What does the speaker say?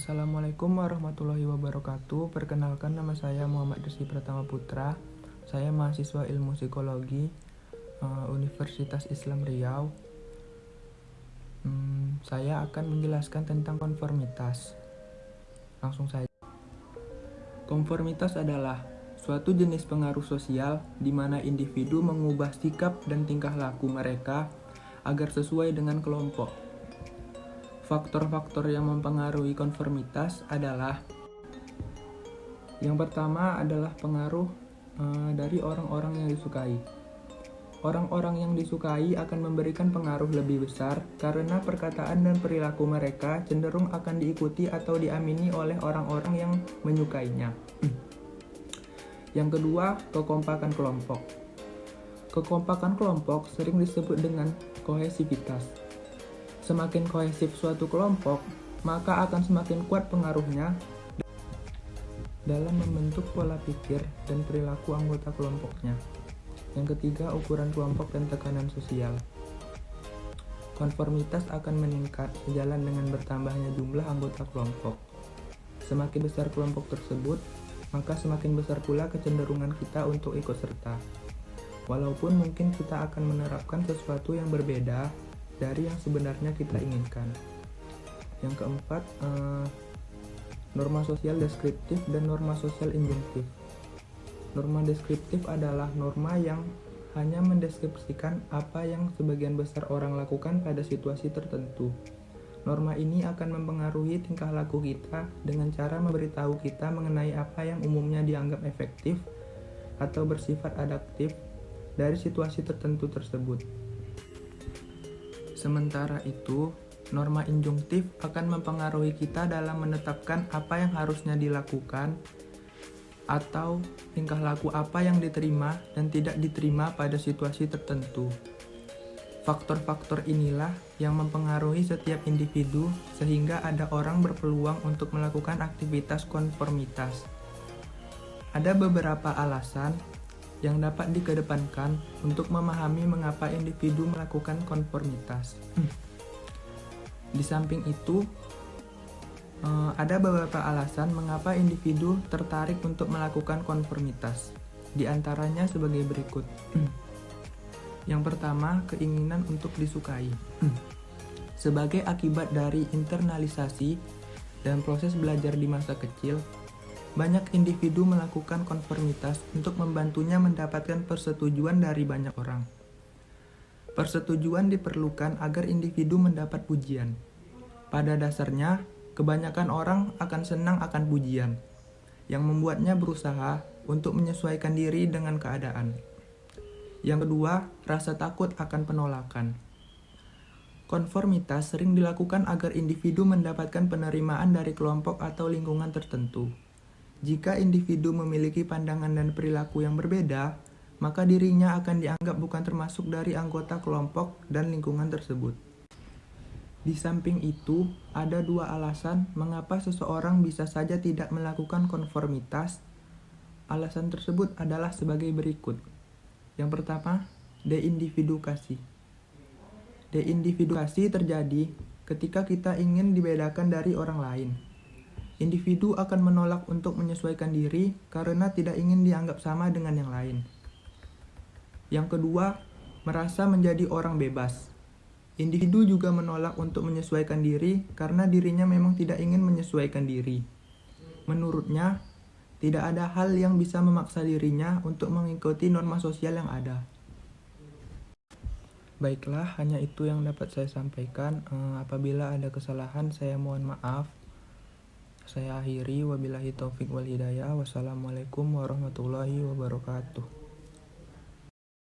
Assalamualaikum warahmatullahi wabarakatuh. Perkenalkan nama saya Muhammad Desi Pratama Putra. Saya mahasiswa Ilmu Psikologi uh, Universitas Islam Riau. Hmm, saya akan menjelaskan tentang konformitas. Langsung saja. Konformitas adalah suatu jenis pengaruh sosial di mana individu mengubah sikap dan tingkah laku mereka agar sesuai dengan kelompok. Faktor-faktor yang mempengaruhi konformitas adalah yang pertama adalah pengaruh uh, dari orang-orang yang disukai. Orang-orang yang disukai akan memberikan pengaruh lebih besar karena perkataan dan perilaku mereka cenderung akan diikuti atau diamini oleh orang-orang yang menyukainya. Yang kedua, kekompakan kelompok. Kekompakan kelompok sering disebut dengan kohesivitas. Semakin kohesif suatu kelompok, maka akan semakin kuat pengaruhnya dalam membentuk pola pikir dan perilaku anggota kelompoknya. Yang ketiga, ukuran kelompok dan tekanan sosial. Konformitas akan meningkat sejalan dengan bertambahnya jumlah anggota kelompok. Semakin besar kelompok tersebut, maka semakin besar pula kecenderungan kita untuk ikut serta. Walaupun mungkin kita akan menerapkan sesuatu yang berbeda dari yang sebenarnya kita inginkan. Yang keempat, eh, norma sosial deskriptif dan norma sosial injunktif. Norma deskriptif adalah norma yang hanya mendeskripsikan apa yang sebagian besar orang lakukan pada situasi tertentu. Norma ini akan mempengaruhi tingkah laku kita dengan cara memberitahu kita mengenai apa yang umumnya dianggap efektif atau bersifat adaptif dari situasi tertentu tersebut. Sementara itu, norma injunktif akan mempengaruhi kita dalam menetapkan apa yang harusnya dilakukan atau tingkah laku apa yang diterima dan tidak diterima pada situasi tertentu. Faktor-faktor inilah yang mempengaruhi setiap individu sehingga ada orang berpeluang untuk melakukan aktivitas konformitas. Ada beberapa alasan yang dapat dikedepankan untuk memahami mengapa individu melakukan konformitas. Di samping itu, Uh, ada beberapa alasan mengapa individu tertarik untuk melakukan konformitas. Di antaranya sebagai berikut. Yang pertama, keinginan untuk disukai. sebagai akibat dari internalisasi dan proses belajar di masa kecil, banyak individu melakukan konformitas untuk membantunya mendapatkan persetujuan dari banyak orang. Persetujuan diperlukan agar individu mendapat pujian. Pada dasarnya, Kebanyakan orang akan senang akan pujian, yang membuatnya berusaha untuk menyesuaikan diri dengan keadaan. Yang kedua, rasa takut akan penolakan. Konformitas sering dilakukan agar individu mendapatkan penerimaan dari kelompok atau lingkungan tertentu. Jika individu memiliki pandangan dan perilaku yang berbeda, maka dirinya akan dianggap bukan termasuk dari anggota kelompok dan lingkungan tersebut. Di samping itu, ada dua alasan mengapa seseorang bisa saja tidak melakukan konformitas. Alasan tersebut adalah sebagai berikut. Yang pertama, deindividuasi. Deindividuasi terjadi ketika kita ingin dibedakan dari orang lain. Individu akan menolak untuk menyesuaikan diri karena tidak ingin dianggap sama dengan yang lain. Yang kedua, merasa menjadi orang bebas. Individu juga menolak untuk menyesuaikan diri karena dirinya memang tidak ingin menyesuaikan diri. Menurutnya, tidak ada hal yang bisa memaksa dirinya untuk mengikuti norma sosial yang ada. Baiklah, hanya itu yang dapat saya sampaikan. Uh, apabila ada kesalahan, saya mohon maaf. Saya akhiri, wabillahi taufik wal hidayah. Wassalamualaikum warahmatullahi wabarakatuh.